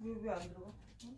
왜 왜 안 들어가? 응?